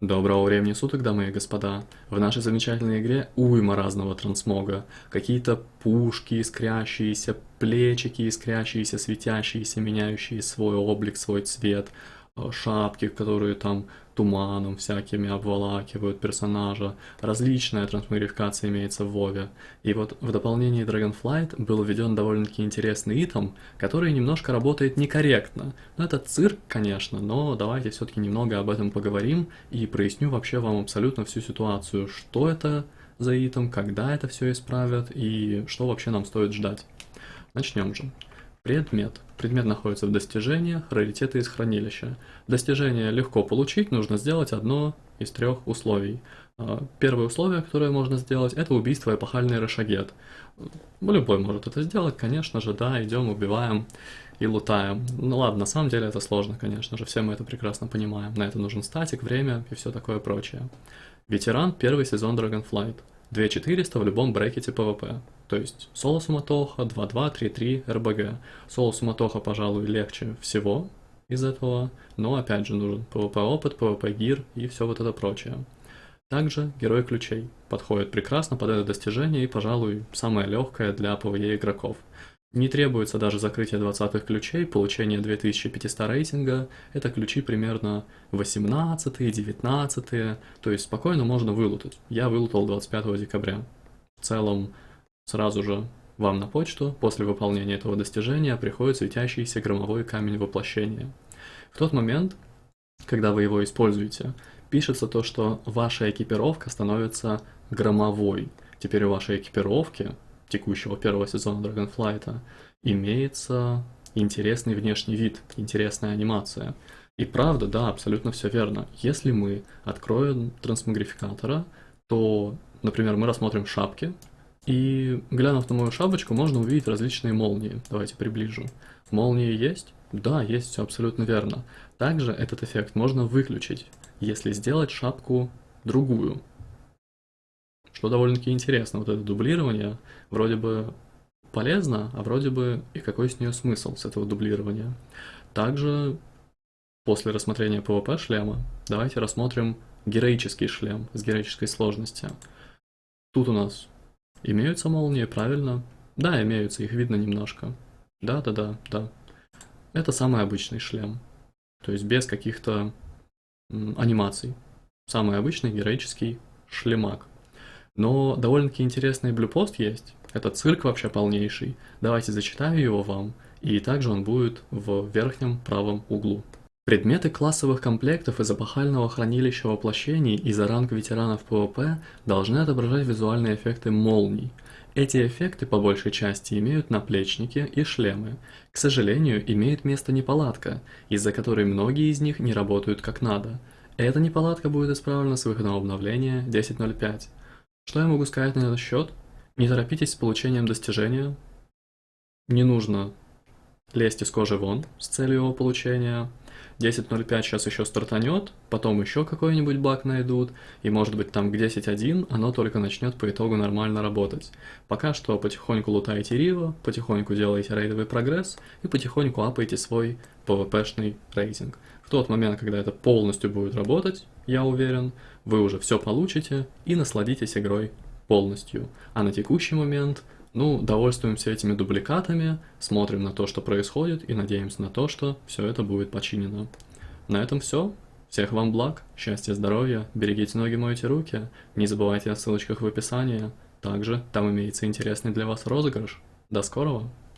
Доброго времени суток, дамы и господа. В нашей замечательной игре уйма разного трансмога. Какие-то пушки искрящиеся, плечики искрящиеся, светящиеся, меняющие свой облик, свой цвет, шапки, которые там туманом всякими обволакивают персонажа. Различная трансмогрификация имеется в Вове. И вот в дополнении Dragonflight был введен довольно-таки интересный итем, который немножко работает некорректно. Ну это цирк, конечно, но давайте все-таки немного об этом поговорим и проясню вообще вам абсолютно всю ситуацию, что это за итем, когда это все исправят и что вообще нам стоит ждать. Начнем же. Предмет. Предмет находится в достижениях, раритеты из хранилища. Достижение легко получить, нужно сделать одно из трех условий. А, первое условие, которое можно сделать, это убийство эпохальный Рашагет. Любой может это сделать, конечно же, да, идем, убиваем и лутаем. Ну ладно, на самом деле это сложно, конечно же, все мы это прекрасно понимаем. На это нужен статик, время и все такое прочее. Ветеран, первый сезон Dragonflight. 2400 в любом брекете PvP. То есть соло суматоха, 2-2, 3-3, РБГ. Соло суматоха, пожалуй, легче всего из этого, но опять же нужен PvP опыт, PvP гир и все вот это прочее. Также герой ключей подходит прекрасно под это достижение и, пожалуй, самое легкое для PvE игроков. Не требуется даже закрытие 20 ключей, получение 2500 рейтинга, это ключи примерно 18, 19, то есть спокойно можно вылутать. Я вылутал 25 декабря. В целом, сразу же вам на почту после выполнения этого достижения приходит светящийся громовой камень воплощения. В тот момент, когда вы его используете, пишется то, что ваша экипировка становится громовой. Теперь у вашей экипировки текущего первого сезона Dragonflight имеется интересный внешний вид, интересная анимация. И правда, да, абсолютно все верно. Если мы откроем трансмогрификатора, то, например, мы рассмотрим шапки, и глянув на мою шапочку, можно увидеть различные молнии. Давайте приближу. Молнии есть? Да, есть, все абсолютно верно. Также этот эффект можно выключить, если сделать шапку другую. Что довольно-таки интересно, вот это дублирование вроде бы полезно, а вроде бы и какой с нее смысл с этого дублирования. Также после рассмотрения PvP шлема давайте рассмотрим героический шлем с героической сложностью. Тут у нас имеются молнии, правильно? Да, имеются, их видно немножко. Да-да-да, да. Это самый обычный шлем. То есть без каких-то анимаций. Самый обычный героический шлемак. Но довольно-таки интересный blue post есть. Это цирк вообще полнейший. Давайте зачитаю его вам, и также он будет в верхнем правом углу. Предметы классовых комплектов из эпохального хранилища воплощений и за ранг ветеранов ПВП должны отображать визуальные эффекты молний. Эти эффекты по большей части имеют наплечники и шлемы. К сожалению, имеет место неполадка, из-за которой многие из них не работают как надо. Эта неполадка будет исправлена с выходом обновления 10.05. Что я могу сказать на этот счет? Не торопитесь с получением достижения. Не нужно лезть из кожи вон с целью его получения. 10.05 сейчас еще стартанет, потом еще какой-нибудь баг найдут, и может быть там к 10.1 оно только начнет по итогу нормально работать. Пока что потихоньку лутайте Рива, потихоньку делаете рейдовый прогресс и потихоньку апаете свой PvP-шный рейтинг. В тот момент, когда это полностью будет работать, я уверен, вы уже все получите и насладитесь игрой полностью. А на текущий момент, ну, довольствуемся этими дубликатами, смотрим на то, что происходит и надеемся на то, что все это будет починено. На этом все. Всех вам благ, счастья, здоровья, берегите ноги, мойте руки, не забывайте о ссылочках в описании. Также там имеется интересный для вас розыгрыш. До скорого!